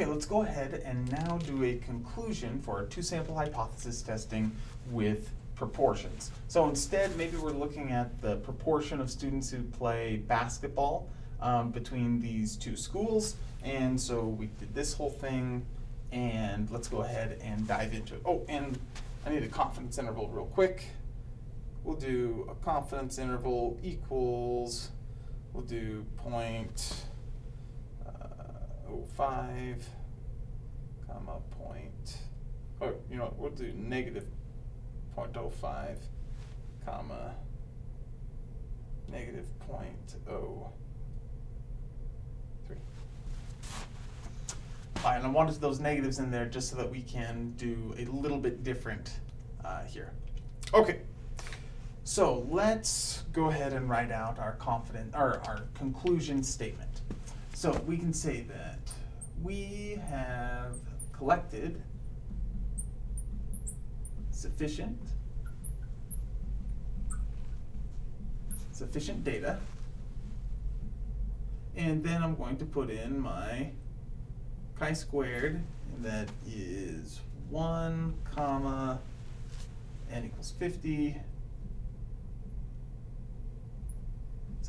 Okay, let's go ahead and now do a conclusion for our two-sample hypothesis testing with proportions. So instead, maybe we're looking at the proportion of students who play basketball um, between these two schools. And so we did this whole thing, and let's go ahead and dive into it. Oh, and I need a confidence interval real quick. We'll do a confidence interval equals, we'll do point uh, 05, comma point, or you know, we'll do negative 0.05, comma, negative 0.03. All right, and I wanted those negatives in there just so that we can do a little bit different uh, here. Okay, so let's go ahead and write out our confident, or our conclusion statement. So we can say that we have collected sufficient sufficient data. And then I'm going to put in my chi-squared and that is 1 comma n equals 50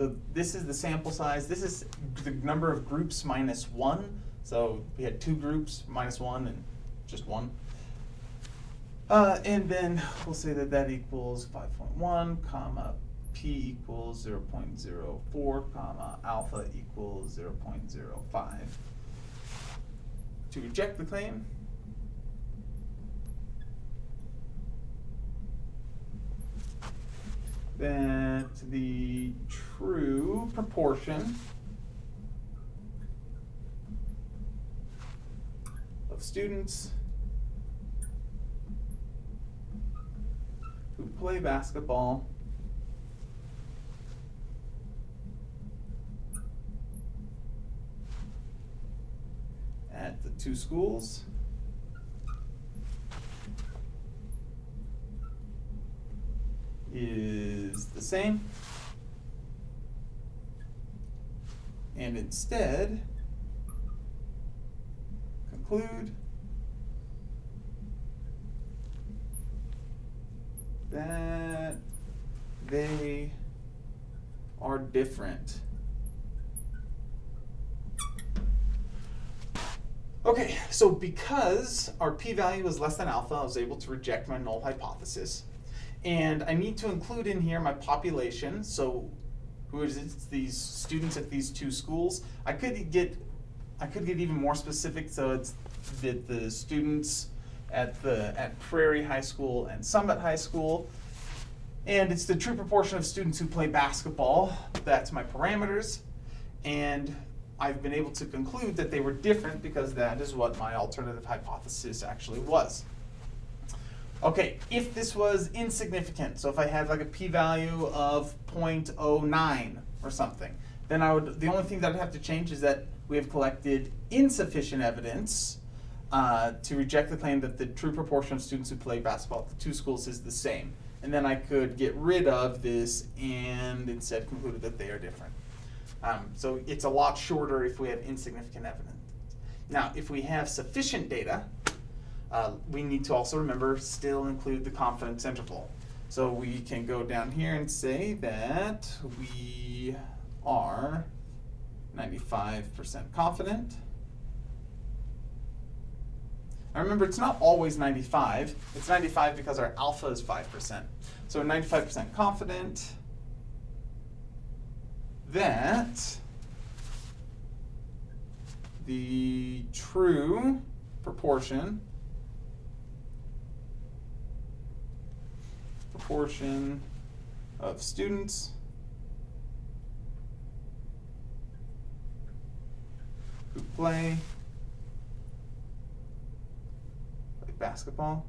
so this is the sample size. This is the number of groups minus 1 so we had two groups minus 1 and just 1 uh, and then we'll say that that equals 5.1, comma, p equals 0.04, comma, alpha equals 0.05. To reject the claim, that the true proportion of students who play basketball at the two schools is the same. And instead, conclude that they are different. Okay, so because our p-value is less than alpha, I was able to reject my null hypothesis. And I need to include in here my population, so who is these students at these two schools. I could get I could get even more specific, so it's that the students at the at Prairie High School and Summit High School. And it's the true proportion of students who play basketball. That's my parameters. And I've been able to conclude that they were different because that is what my alternative hypothesis actually was. Okay, if this was insignificant, so if I had like a p-value of 0.09 or something, then I would, the only thing that I'd have to change is that we have collected insufficient evidence uh, to reject the claim that the true proportion of students who play basketball at the two schools is the same. And then I could get rid of this and instead conclude that they are different. Um, so it's a lot shorter if we have insignificant evidence. Now, if we have sufficient data, uh, we need to also remember still include the confidence interval. So we can go down here and say that we are 95% confident. Now remember, it's not always 95. It's 95 because our alpha is 5%. So 95% confident that the true proportion proportion of students who play like basketball.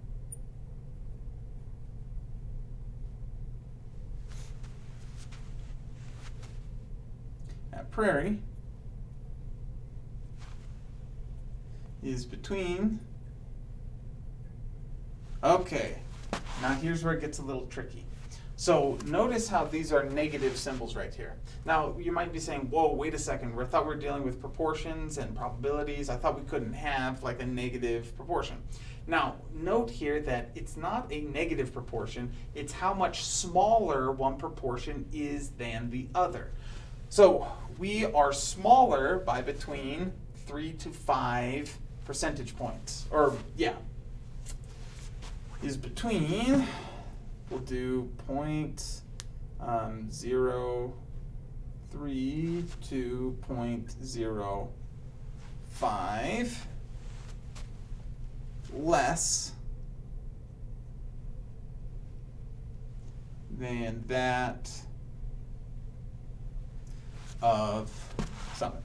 At Prairie is between, okay, now here's where it gets a little tricky. So notice how these are negative symbols right here. Now you might be saying, whoa, wait a second, I thought we were dealing with proportions and probabilities. I thought we couldn't have like a negative proportion. Now note here that it's not a negative proportion, it's how much smaller one proportion is than the other. So we are smaller by between three to five percentage points, or yeah, is between, we'll do point um, zero three to point zero five less than that of Summit.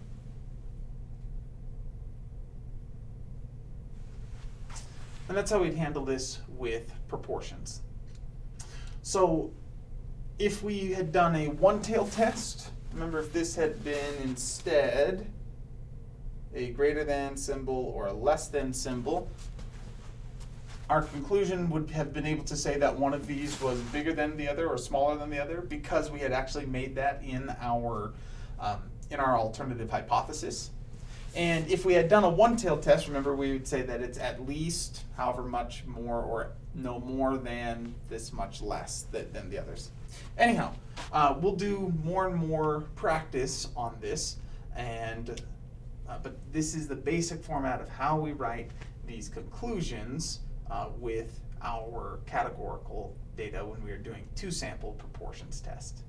And that's how we'd handle this with proportions. So if we had done a one-tail test, remember if this had been instead a greater than symbol or a less than symbol, our conclusion would have been able to say that one of these was bigger than the other or smaller than the other because we had actually made that in our um, in our alternative hypothesis. And if we had done a one-tailed test, remember we would say that it's at least however much more or no more than this much less than, than the others. Anyhow, uh, we'll do more and more practice on this, and uh, but this is the basic format of how we write these conclusions uh, with our categorical data when we are doing two sample proportions test.